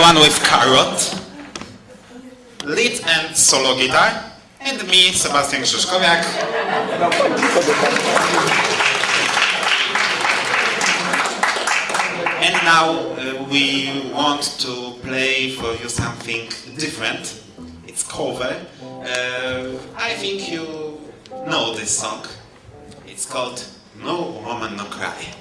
one with Carrot, lead and solo guitar, and me, Sebastian Krzyżkowiak. And now uh, we want to play for you something different. It's cover. Uh, I think you know this song. It's called No Woman No Cry.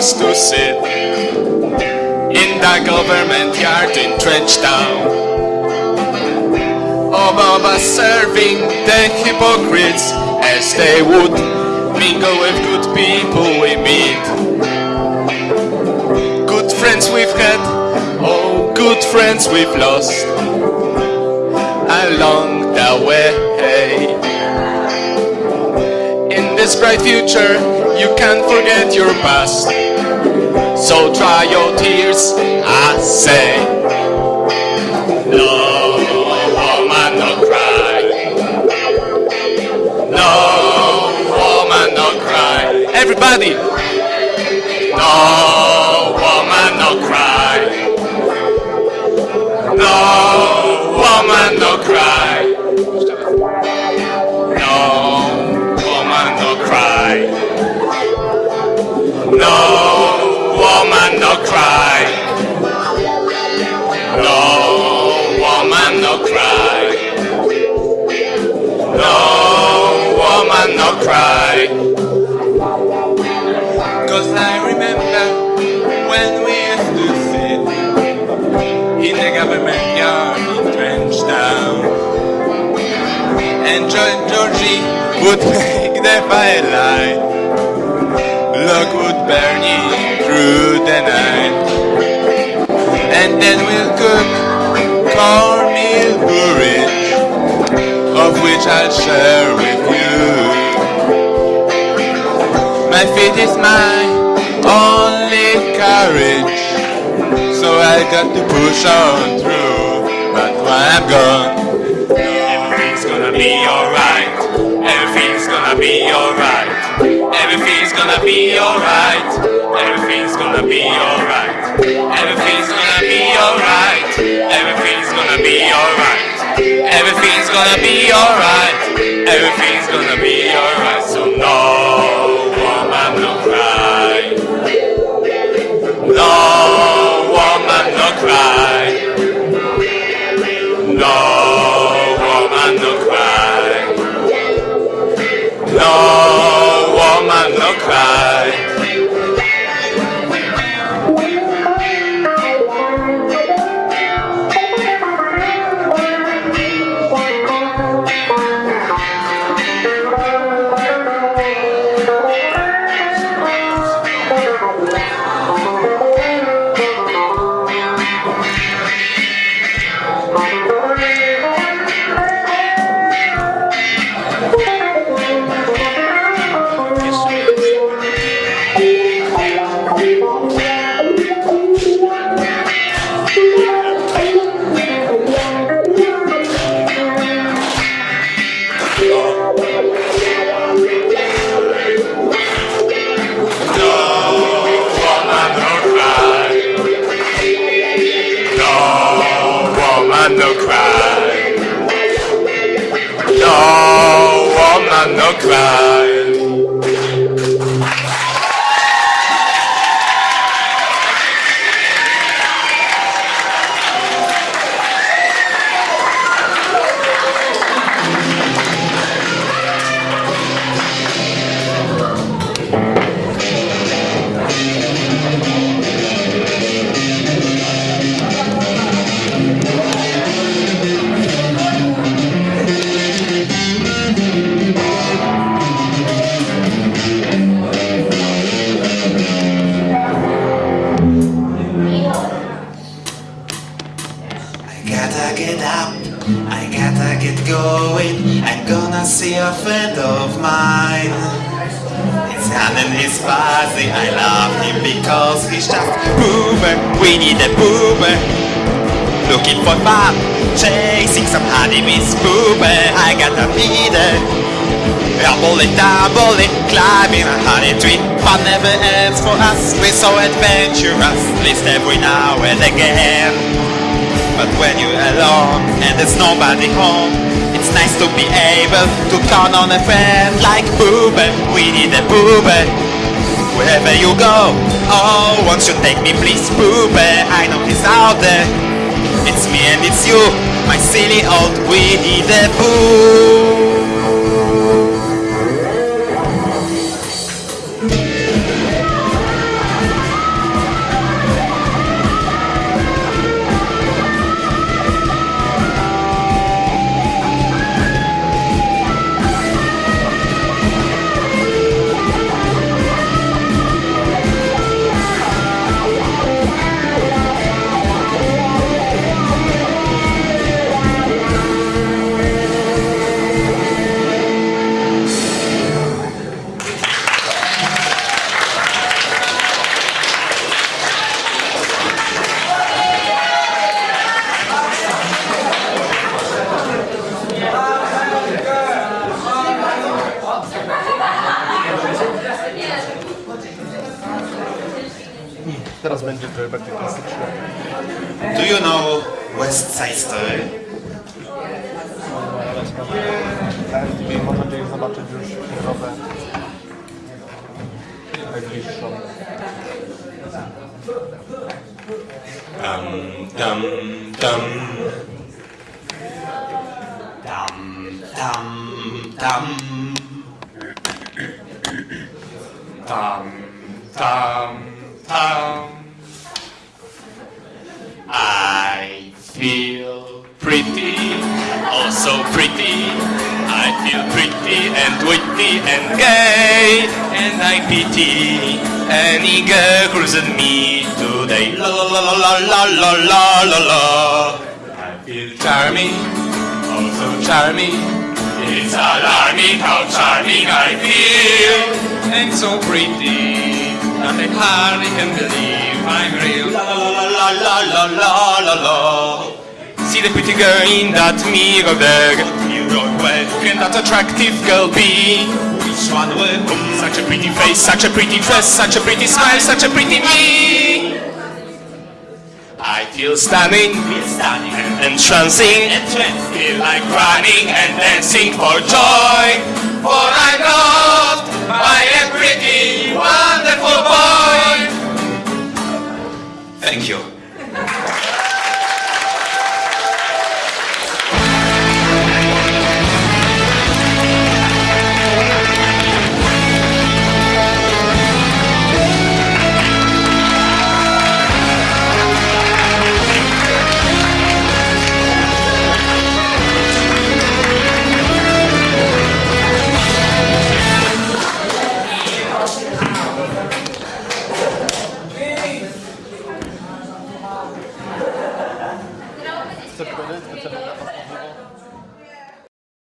To sit in the government yard in Trenchtown. Obama serving the hypocrites as they would mingle with good people we meet. Good friends we've had, oh, good friends we've lost along the way. In this bright future, you can't forget your past. So dry your tears, I say. No woman, no cry. Cause I remember when we used to sit in the government yard in Trenchtown. And George Georgie would make the firelight. Look would burning through the night. And then we'll cook cornmeal porridge, of which I'll share with My faith is my only courage, so I got to push on through. But when I'm gone, everything's gonna be alright. Everything's gonna be alright. Everything's gonna be alright. Everything's gonna be alright. Everything's gonna be alright. Everything's gonna be alright. Everything's gonna be alright. Everything's gonna be cry. Get up. I gotta get going. I'm gonna see a friend of mine. His and his fuzzy. I love him because he's just boomer. We need a boomer. Looking for fun, chasing some honeybees, boomer. I gotta feed it. be there. Rumbling, tumbling, climbing a honey tree Fun never ends for us, we're so adventurous At Least every now and again But when you're alone and there's nobody home It's nice to be able to count on a friend like Boober We need a Boober Wherever you go Oh, won't you take me please Boober I know he's out there. It's me and it's you My silly old Winnie the Pooh Do you know West Side Story? MTV mam nadzieję zobaczyć już środę najbliższą. Dum dum dum. Dum, dum, dum. Tam, tam, tam. So. I feel pretty and witty and gay, and I pity any girl who's at me today. La la la la la la la la la. I feel charming, oh so charming. It's alarming how charming I feel and so pretty that I hardly can believe I'm real. La la la la la la la la la. See the pretty girl in that mirror there. Where can that attractive girl be? Which one will? Such a pretty face, such a pretty dress, such a pretty smile, such a pretty me. I feel stunning, and entrancing, entrancing. Feel like running and dancing for joy. For I'm loved by a pretty, wonderful boy. Thank you.